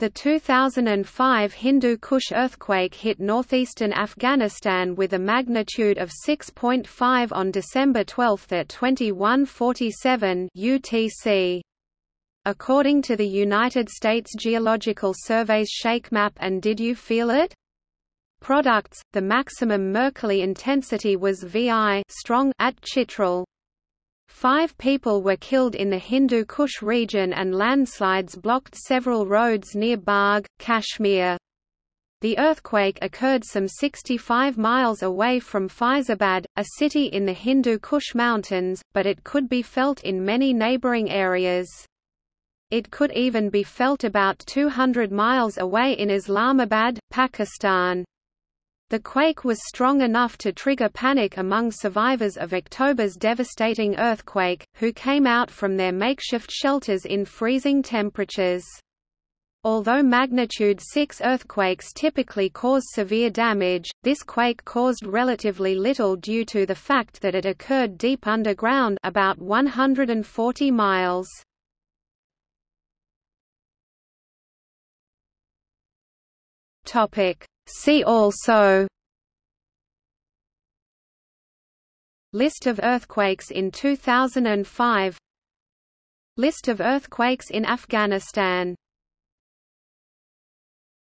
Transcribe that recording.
The 2005 Hindu Kush earthquake hit northeastern Afghanistan with a magnitude of 6.5 on December 12 at 21:47 UTC. According to the United States Geological Survey's Shake Map and Did You Feel It? Products, the maximum Mercalli intensity was VI strong at Chitral. Five people were killed in the Hindu Kush region and landslides blocked several roads near Bagh, Kashmir. The earthquake occurred some 65 miles away from Faizabad, a city in the Hindu Kush Mountains, but it could be felt in many neighboring areas. It could even be felt about 200 miles away in Islamabad, Pakistan. The quake was strong enough to trigger panic among survivors of October's devastating earthquake, who came out from their makeshift shelters in freezing temperatures. Although magnitude 6 earthquakes typically cause severe damage, this quake caused relatively little due to the fact that it occurred deep underground about 140 miles. Topic: See also List of earthquakes in 2005 List of earthquakes in Afghanistan